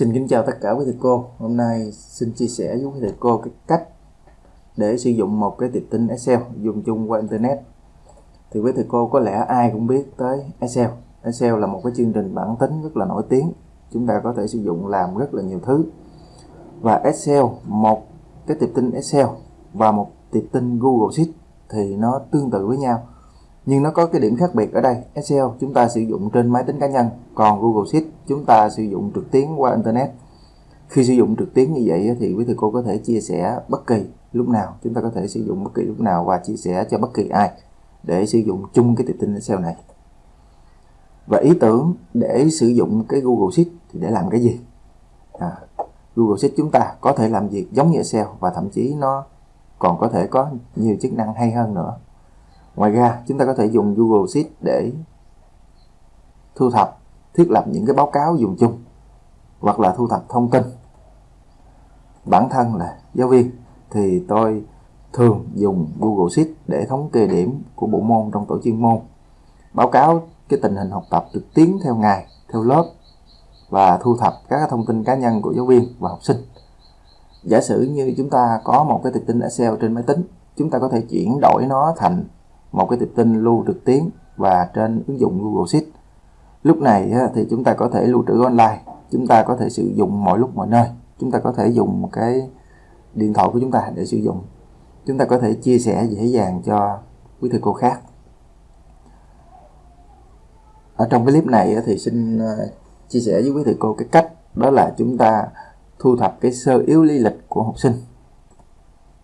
Xin kính chào tất cả quý thầy cô. Hôm nay xin chia sẻ với quý thầy cô cái cách để sử dụng một cái tiệp tin Excel dùng chung qua Internet. Thì quý thầy cô có lẽ ai cũng biết tới Excel. Excel là một cái chương trình bản tính rất là nổi tiếng. Chúng ta có thể sử dụng làm rất là nhiều thứ. Và Excel, một cái tiệp tin Excel và một tiệp tin Google Sheet thì nó tương tự với nhau nhưng nó có cái điểm khác biệt ở đây. Excel chúng ta sử dụng trên máy tính cá nhân còn Google Sheet chúng ta sử dụng trực tuyến qua Internet. Khi sử dụng trực tuyến như vậy thì quý thầy cô có thể chia sẻ bất kỳ lúc nào. Chúng ta có thể sử dụng bất kỳ lúc nào và chia sẻ cho bất kỳ ai để sử dụng chung cái tiệp tin Excel này. Và ý tưởng để sử dụng cái Google Sheet thì để làm cái gì? À, Google Sheet chúng ta có thể làm việc giống như Excel và thậm chí nó còn có thể có nhiều chức năng hay hơn nữa ngoài ra, chúng ta có thể dùng Google Sheet để thu thập, thiết lập những cái báo cáo dùng chung, hoặc là thu thập thông tin. Bản thân là giáo viên, thì tôi thường dùng Google Sheet để thống kê điểm của bộ môn trong tổ chuyên môn, báo cáo cái tình hình học tập trực tuyến theo ngày, theo lớp, và thu thập các thông tin cá nhân của giáo viên và học sinh. Giả sử như chúng ta có một cái tiệp tin Excel trên máy tính, chúng ta có thể chuyển đổi nó thành một cái tập tin lưu trực tuyến và trên ứng dụng Google Sheet. Lúc này thì chúng ta có thể lưu trữ online, chúng ta có thể sử dụng mọi lúc mọi nơi, chúng ta có thể dùng cái điện thoại của chúng ta để sử dụng. Chúng ta có thể chia sẻ dễ dàng cho quý thầy cô khác. Ở trong cái clip này thì xin ờ, chia sẻ với quý thầy cô cái cách, đó là chúng ta thu thập cái sơ yếu lý lịch của học sinh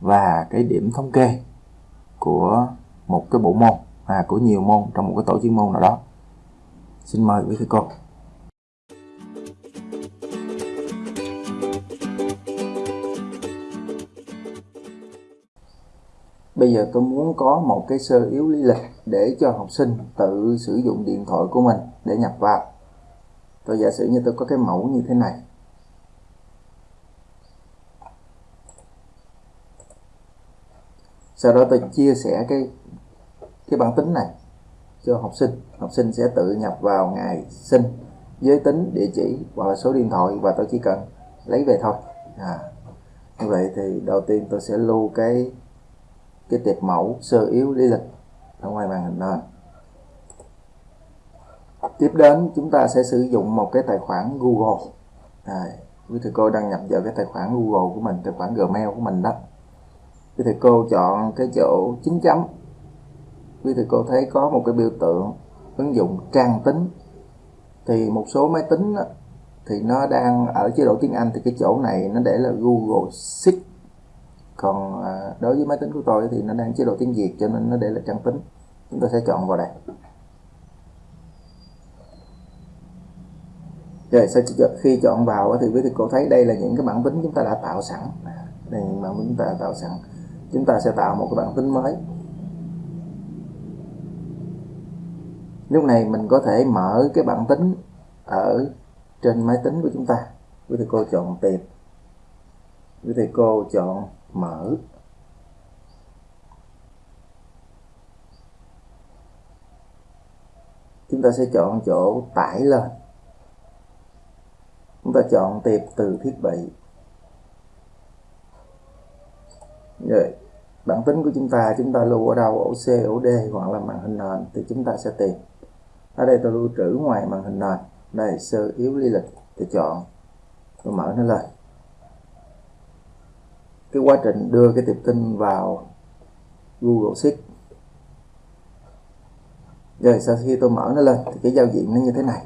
và cái điểm thống kê của một cái bộ môn à, của nhiều môn trong một cái tổ chuyên môn nào đó xin mời quý thầy cô Bây giờ tôi muốn có một cái sơ yếu lý lịch để cho học sinh tự sử dụng điện thoại của mình để nhập vào. Tôi giả sử như tôi có cái mẫu như thế này. Sau đó tôi chia sẻ cái cái bản tính này cho học sinh. Học sinh sẽ tự nhập vào ngày sinh giới tính địa chỉ hoặc là số điện thoại và tôi chỉ cần lấy về thôi. À, như vậy thì đầu tiên tôi sẽ lưu cái cái tiệp mẫu sơ yếu lý lịch ở ngoài màn hình nền. Tiếp đến chúng ta sẽ sử dụng một cái tài khoản Google. À, quý thầy cô đăng nhập vào cái tài khoản Google của mình tài khoản Gmail của mình đó. Quý thầy cô chọn cái chỗ chín chấm quý thầy cô thấy có một cái biểu tượng ứng dụng trang tính. Thì một số máy tính đó, thì nó đang ở chế độ tiếng Anh thì cái chỗ này nó để là Google Sheet. Còn à, đối với máy tính của tôi thì nó đang chế độ tiếng Việt cho nên nó để là trang tính. Chúng ta sẽ chọn vào đây. Rồi sau khi chọn vào thì quý thầy cô thấy đây là những cái bản tính chúng ta đã tạo sẵn. Đây là bản tính chúng ta đã tạo sẵn. Chúng ta sẽ tạo một cái bản tính mới. Lúc này mình có thể mở cái bản tính ở trên máy tính của chúng ta. Quý thầy cô chọn tìm. Quý thầy cô chọn mở. Chúng ta sẽ chọn chỗ tải lên. Chúng ta chọn tiệp từ thiết bị. Rồi bản tính của chúng ta chúng ta lưu ở đâu? Ổ C ổ D hoặc là màn hình nền thì chúng ta sẽ tìm ở đây tôi lưu trữ ngoài màn hình này đây sơ yếu lý lịch. Tôi chọn tôi mở nó lên. Cái quá trình đưa cái tiệp tin vào Google Sheet. Rồi sau khi tôi mở nó lên thì cái giao diện nó như thế này.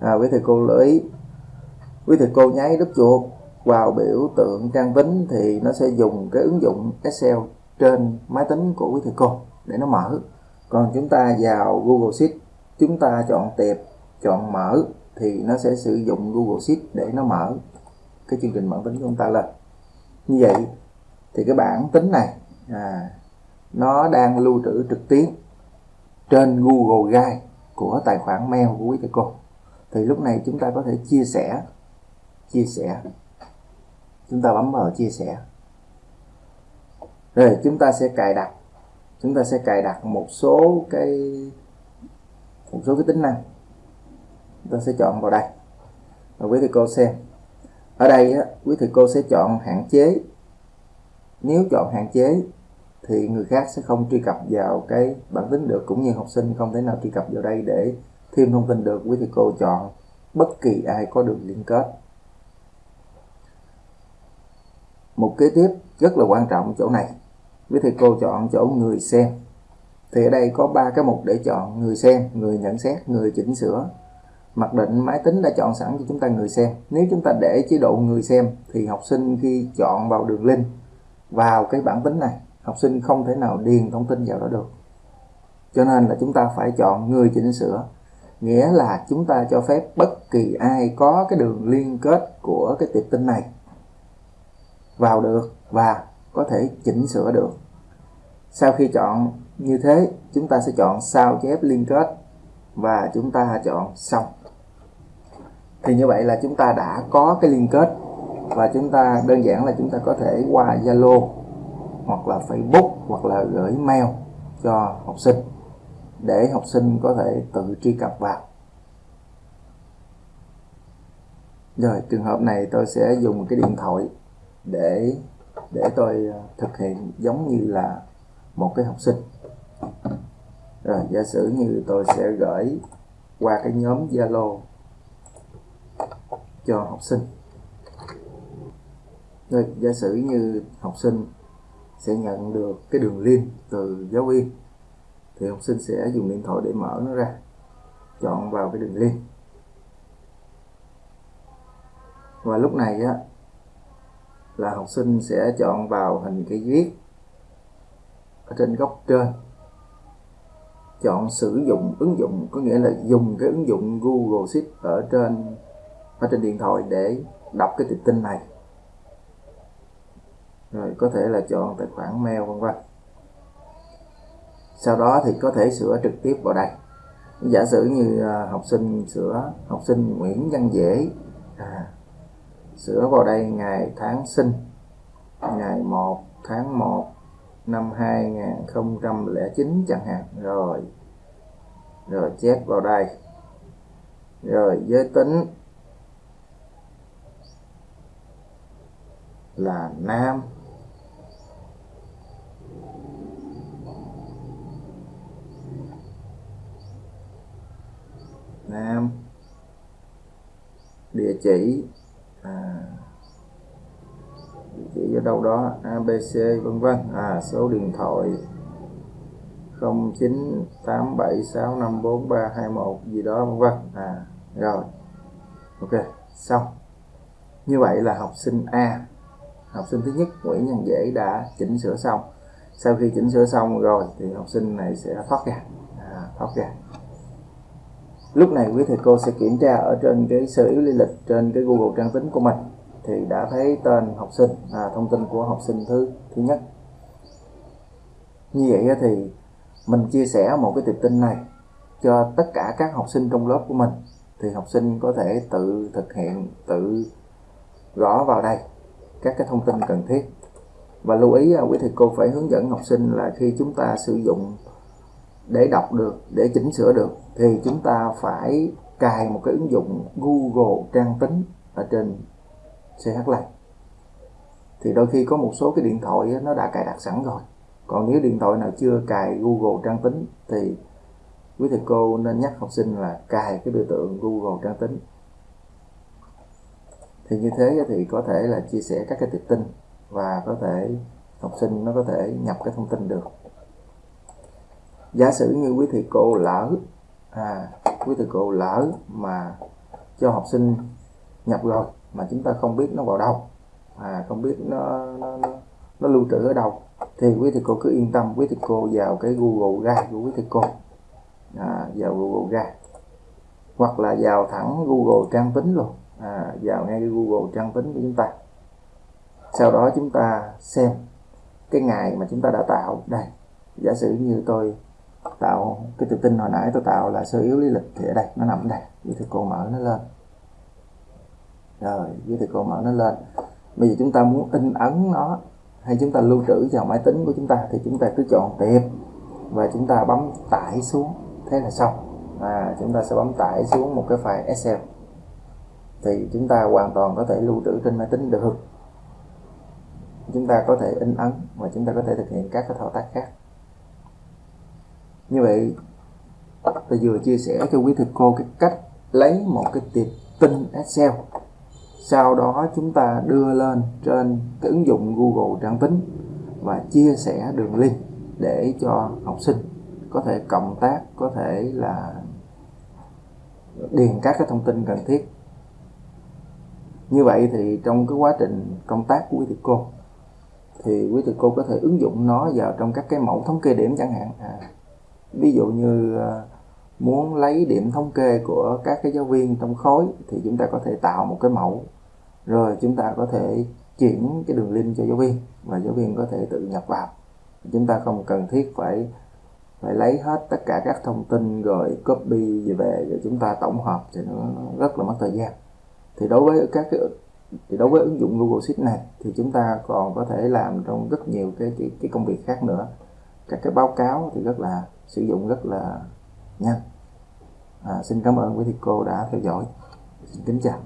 À, quý thầy cô lưu ý. Quý thầy cô nháy đúp chuột vào biểu tượng trang tính thì nó sẽ dùng cái ứng dụng Excel trên máy tính của quý thầy cô để nó mở. Còn chúng ta vào Google Sheet chúng ta chọn tiệp chọn mở thì nó sẽ sử dụng Google Sheet để nó mở cái chương trình bản tính của chúng ta lên. Như vậy thì cái bản tính này à, nó đang lưu trữ trực tuyến trên Google Drive của tài khoản mail của quý thầy cô. Thì lúc này chúng ta có thể chia sẻ chia sẻ. Chúng ta bấm vào chia sẻ. Rồi chúng ta sẽ cài đặt chúng ta sẽ cài đặt một số cái một số cái tính năng ta sẽ chọn vào đây. Và quý thầy cô xem. Ở đây á, quý thầy cô sẽ chọn hạn chế. Nếu chọn hạn chế thì người khác sẽ không truy cập vào cái bản tính được cũng như học sinh không thể nào truy cập vào đây để thêm thông tin được. Quý thầy cô chọn bất kỳ ai có đường liên kết. Một kế tiếp rất là quan trọng chỗ này. Quý thầy cô chọn chỗ người xem thì ở đây có ba cái mục để chọn, người xem, người nhận xét, người chỉnh sửa. Mặc định máy tính đã chọn sẵn cho chúng ta người xem. Nếu chúng ta để chế độ người xem, thì học sinh khi chọn vào đường link, vào cái bản tính này, học sinh không thể nào điền thông tin vào đó được. Cho nên là chúng ta phải chọn người chỉnh sửa. Nghĩa là chúng ta cho phép bất kỳ ai có cái đường liên kết của cái tiệp tin này vào được và có thể chỉnh sửa được sau khi chọn như thế, chúng ta sẽ chọn sao chép liên kết và chúng ta chọn xong. Thì như vậy là chúng ta đã có cái liên kết và chúng ta đơn giản là chúng ta có thể qua Zalo hoặc là Facebook hoặc là gửi mail cho học sinh để học sinh có thể tự truy cập vào. Rồi, trường hợp này tôi sẽ dùng cái điện thoại để để tôi thực hiện giống như là một cái học sinh. Rồi, giả sử như tôi sẽ gửi qua cái nhóm Zalo cho học sinh. Rồi, giả sử như học sinh sẽ nhận được cái đường link từ giáo viên, thì học sinh sẽ dùng điện thoại để mở nó ra, chọn vào cái đường link. Và lúc này á, là học sinh sẽ chọn vào hình cái viết trên góc trên. Chọn sử dụng ứng dụng có nghĩa là dùng cái ứng dụng Google Sheet ở trên ở trên điện thoại để đọc cái tiệp tin này. Rồi có thể là chọn tài khoản mail vân vân. Sau đó thì có thể sửa trực tiếp vào đây. Giả sử như à, học sinh sửa học sinh Nguyễn Văn Dễ à, sửa vào đây ngày tháng sinh ngày 1 tháng 1 năm 2009 chẳng hạn. Rồi. Rồi chép vào đây. Rồi giới tính là nam. Nam. Địa chỉ à, địa chỉ ở đâu đó abc vân vân. À số điện thoại 0987654321 gì đó vân vân. À rồi. Ok xong. Như vậy là học sinh A. Học sinh thứ nhất Nguyễn Nhân Dễ đã chỉnh sửa xong. Sau khi chỉnh sửa xong rồi thì học sinh này sẽ thoát ra. À, thoát ra. Lúc này quý thầy cô sẽ kiểm tra ở trên cái sơ yếu lý lịch trên cái Google trang tính của mình thì đã thấy tên học sinh à, thông tin của học sinh thứ thứ nhất. Như vậy thì mình chia sẻ một cái tiệp tin này cho tất cả các học sinh trong lớp của mình thì học sinh có thể tự thực hiện tự gõ vào đây các cái thông tin cần thiết. Và lưu ý quý thầy cô phải hướng dẫn học sinh là khi chúng ta sử dụng để đọc được để chỉnh sửa được thì chúng ta phải cài một cái ứng dụng Google trang tính ở trên CH Lite thì đôi khi có một số cái điện thoại nó đã cài đặt sẵn rồi. Còn nếu điện thoại nào chưa cài Google trang tính thì quý thầy cô nên nhắc học sinh là cài cái biểu tượng Google trang tính. Thì như thế thì có thể là chia sẻ các cái tiệp tin và có thể học sinh nó có thể nhập cái thông tin được. Giả sử như quý thầy cô lỡ à, quý thầy cô lỡ mà cho học sinh nhập rồi mà chúng ta không biết nó vào đâu. À, không biết nó, nó, nó, nó lưu trữ ở đâu. Thì quý thầy cô cứ yên tâm quý thầy cô vào cái Google ra, của quý thầy cô. À, vào Google ra, hoặc là vào thẳng Google trang tính luôn. À, vào ngay cái Google trang tính của chúng ta. Sau đó chúng ta xem cái ngày mà chúng ta đã tạo. Đây giả sử như tôi tạo cái tự tin hồi nãy tôi tạo là sơ yếu lý lịch thì ở đây nó nằm ở đây. Quý thầy cô mở nó lên rồi giới thầy cô mở nó lên. Bây giờ chúng ta muốn in ấn nó hay chúng ta lưu trữ vào máy tính của chúng ta thì chúng ta cứ chọn tiệp và chúng ta bấm tải xuống. Thế là xong. À, chúng ta sẽ bấm tải xuống một cái file Excel. Thì chúng ta hoàn toàn có thể lưu trữ trên máy tính được. Chúng ta có thể in ấn và chúng ta có thể thực hiện các cái thao tác khác. Như vậy tôi vừa chia sẻ cho quý thầy cô cái cách lấy một cái tiệp tin Excel sau đó chúng ta đưa lên trên cái ứng dụng Google Trang tính và chia sẻ đường link để cho học sinh có thể cộng tác có thể là điền các cái thông tin cần thiết. Như vậy thì trong cái quá trình công tác của quý thầy cô thì quý thầy cô có thể ứng dụng nó vào trong các cái mẫu thống kê điểm chẳng hạn. À, ví dụ như à, muốn lấy điểm thống kê của các cái giáo viên trong khối thì chúng ta có thể tạo một cái mẫu rồi chúng ta có thể chuyển cái đường link cho giáo viên và giáo viên có thể tự nhập vào. Chúng ta không cần thiết phải phải lấy hết tất cả các thông tin rồi copy về về rồi chúng ta tổng hợp thì nó rất là mất thời gian. Thì đối với các cái thì đối với ứng dụng Google Sheet này thì chúng ta còn có thể làm trong rất nhiều cái cái, cái công việc khác nữa. Các cái báo cáo thì rất là sử dụng rất là nhanh. À, xin cảm ơn quý thầy cô đã theo dõi. Xin kính chào.